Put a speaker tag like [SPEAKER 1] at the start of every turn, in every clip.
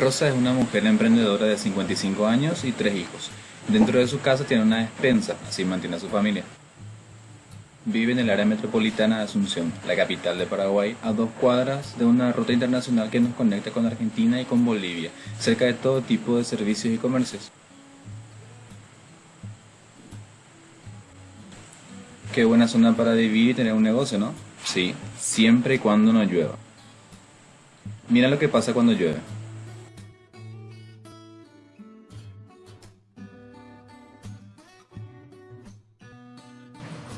[SPEAKER 1] Rosa es una mujer emprendedora de 55 años y tres hijos. Dentro de su casa tiene una despensa, así mantiene a su familia. Vive en el área metropolitana de Asunción, la capital de Paraguay, a dos cuadras de una ruta internacional que nos conecta con Argentina y con Bolivia, cerca de todo tipo de servicios y comercios. Qué buena zona para vivir y tener un negocio, ¿no? Sí, siempre y cuando no llueva. Mira lo que pasa cuando llueve.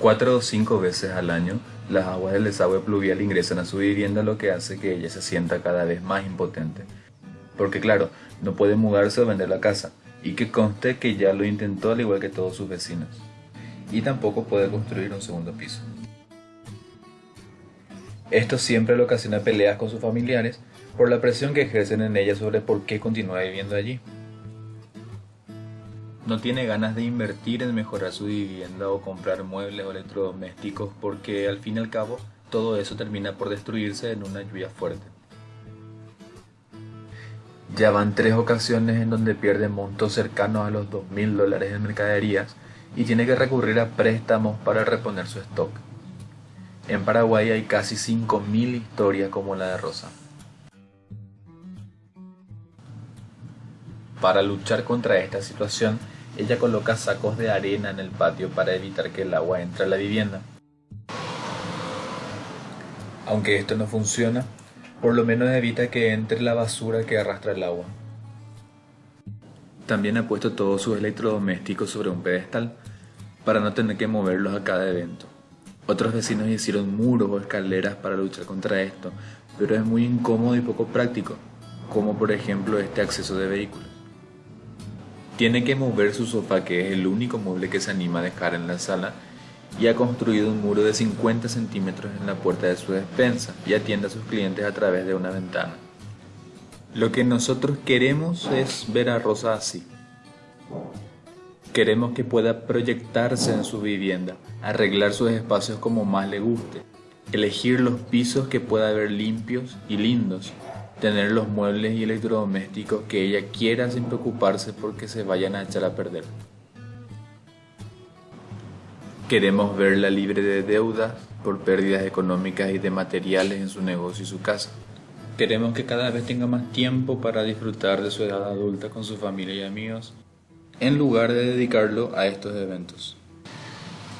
[SPEAKER 1] Cuatro o cinco veces al año, las aguas del desagüe pluvial ingresan a su vivienda, lo que hace que ella se sienta cada vez más impotente. Porque claro, no puede mudarse o vender la casa, y que conste que ya lo intentó al igual que todos sus vecinos. Y tampoco puede construir un segundo piso. Esto siempre le ocasiona peleas con sus familiares por la presión que ejercen en ella sobre por qué continúa viviendo allí no tiene ganas de invertir en mejorar su vivienda o comprar muebles o electrodomésticos porque al fin y al cabo todo eso termina por destruirse en una lluvia fuerte. Ya van tres ocasiones en donde pierde montos cercanos a los 2.000 dólares en mercaderías y tiene que recurrir a préstamos para reponer su stock. En Paraguay hay casi 5.000 historias como la de Rosa. Para luchar contra esta situación, ella coloca sacos de arena en el patio para evitar que el agua entre a la vivienda. Aunque esto no funciona, por lo menos evita que entre la basura que arrastra el agua. También ha puesto todos sus electrodomésticos sobre un pedestal para no tener que moverlos a cada evento. Otros vecinos hicieron muros o escaleras para luchar contra esto, pero es muy incómodo y poco práctico, como por ejemplo este acceso de vehículos. Tiene que mover su sofá, que es el único mueble que se anima a dejar en la sala, y ha construido un muro de 50 centímetros en la puerta de su despensa y atiende a sus clientes a través de una ventana. Lo que nosotros queremos es ver a Rosa así. Queremos que pueda proyectarse en su vivienda, arreglar sus espacios como más le guste, elegir los pisos que pueda ver limpios y lindos, tener los muebles y electrodomésticos que ella quiera sin preocuparse porque se vayan a echar a perder. Queremos verla libre de deudas por pérdidas económicas y de materiales en su negocio y su casa. Queremos que cada vez tenga más tiempo para disfrutar de su edad adulta con su familia y amigos, en lugar de dedicarlo a estos eventos.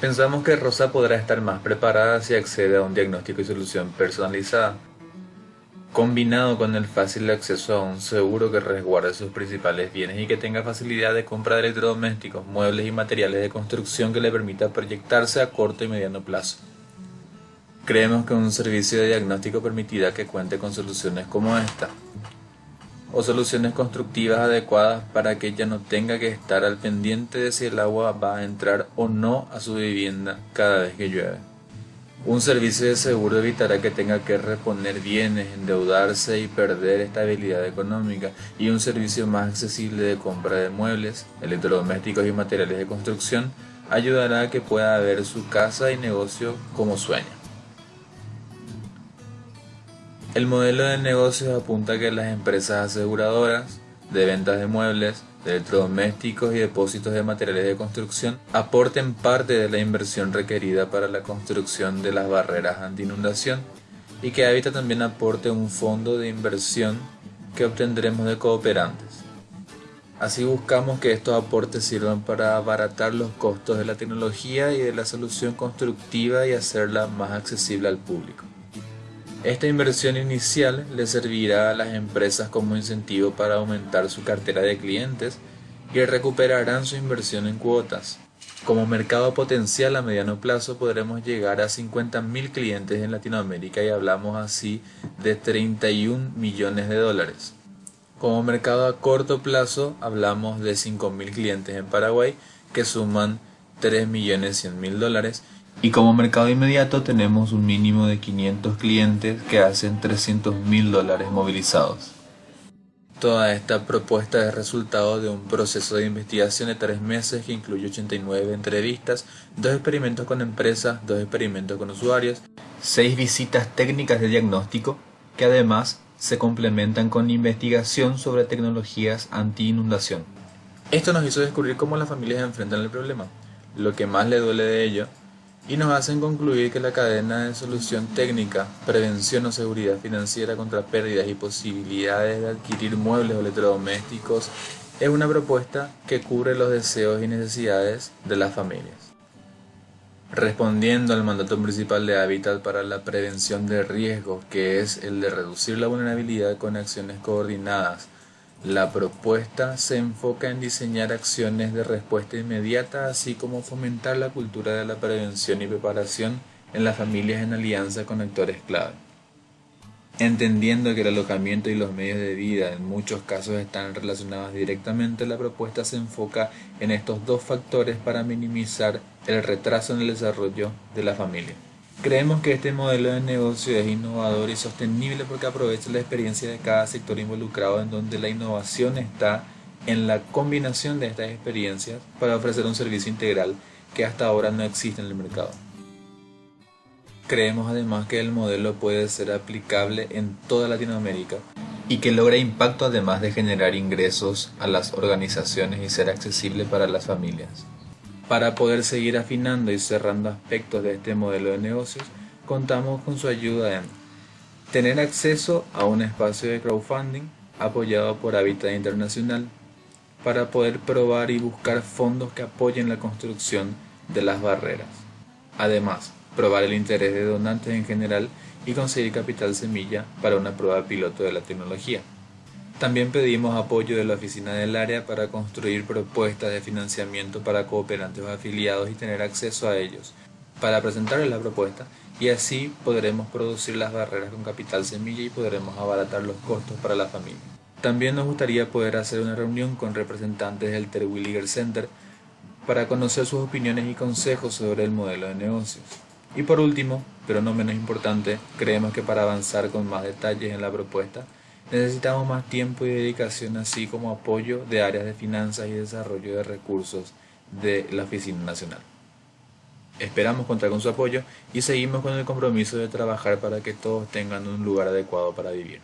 [SPEAKER 1] Pensamos que Rosa podrá estar más preparada si accede a un diagnóstico y solución personalizada combinado con el fácil acceso a un seguro que resguarde sus principales bienes y que tenga facilidad de compra de electrodomésticos, muebles y materiales de construcción que le permita proyectarse a corto y mediano plazo. Creemos que un servicio de diagnóstico permitirá que cuente con soluciones como esta, o soluciones constructivas adecuadas para que ella no tenga que estar al pendiente de si el agua va a entrar o no a su vivienda cada vez que llueve. Un servicio de seguro evitará que tenga que reponer bienes, endeudarse y perder estabilidad económica y un servicio más accesible de compra de muebles, electrodomésticos y materiales de construcción ayudará a que pueda ver su casa y negocio como sueña. El modelo de negocios apunta a que las empresas aseguradoras de ventas de muebles, de electrodomésticos y depósitos de materiales de construcción aporten parte de la inversión requerida para la construcción de las barreras anti-inundación y que Habita también aporte un fondo de inversión que obtendremos de cooperantes. Así buscamos que estos aportes sirvan para abaratar los costos de la tecnología y de la solución constructiva y hacerla más accesible al público. Esta inversión inicial le servirá a las empresas como incentivo para aumentar su cartera de clientes y recuperarán su inversión en cuotas. Como mercado potencial a mediano plazo podremos llegar a 50.000 clientes en Latinoamérica y hablamos así de 31 millones de dólares. Como mercado a corto plazo hablamos de 5.000 clientes en Paraguay que suman 3.100.000 dólares y como mercado inmediato tenemos un mínimo de 500 clientes que hacen 300 mil dólares movilizados. Toda esta propuesta es resultado de un proceso de investigación de tres meses que incluye 89 entrevistas, dos experimentos con empresas, dos experimentos con usuarios, seis visitas técnicas de diagnóstico, que además se complementan con investigación sobre tecnologías anti-inundación. Esto nos hizo descubrir cómo las familias enfrentan el problema, lo que más le duele de ello, y nos hacen concluir que la cadena de solución técnica, prevención o seguridad financiera contra pérdidas y posibilidades de adquirir muebles o electrodomésticos es una propuesta que cubre los deseos y necesidades de las familias. Respondiendo al mandato principal de Habitat para la prevención de riesgos, que es el de reducir la vulnerabilidad con acciones coordinadas la propuesta se enfoca en diseñar acciones de respuesta inmediata, así como fomentar la cultura de la prevención y preparación en las familias en alianza con actores clave. Entendiendo que el alojamiento y los medios de vida en muchos casos están relacionados directamente, la propuesta se enfoca en estos dos factores para minimizar el retraso en el desarrollo de la familia. Creemos que este modelo de negocio es innovador y sostenible porque aprovecha la experiencia de cada sector involucrado en donde la innovación está en la combinación de estas experiencias para ofrecer un servicio integral que hasta ahora no existe en el mercado. Creemos además que el modelo puede ser aplicable en toda Latinoamérica y que logra impacto además de generar ingresos a las organizaciones y ser accesible para las familias. Para poder seguir afinando y cerrando aspectos de este modelo de negocios, contamos con su ayuda en tener acceso a un espacio de crowdfunding apoyado por Habitat Internacional para poder probar y buscar fondos que apoyen la construcción de las barreras. Además, probar el interés de donantes en general y conseguir capital semilla para una prueba piloto de la tecnología. También pedimos apoyo de la oficina del área para construir propuestas de financiamiento para cooperantes o afiliados y tener acceso a ellos, para presentarles la propuesta y así podremos producir las barreras con capital semilla y podremos abaratar los costos para la familia. También nos gustaría poder hacer una reunión con representantes del Terwilliger Center para conocer sus opiniones y consejos sobre el modelo de negocios. Y por último, pero no menos importante, creemos que para avanzar con más detalles en la propuesta, Necesitamos más tiempo y dedicación, así como apoyo de áreas de finanzas y desarrollo de recursos de la Oficina Nacional. Esperamos contar con su apoyo y seguimos con el compromiso de trabajar para que todos tengan un lugar adecuado para vivir.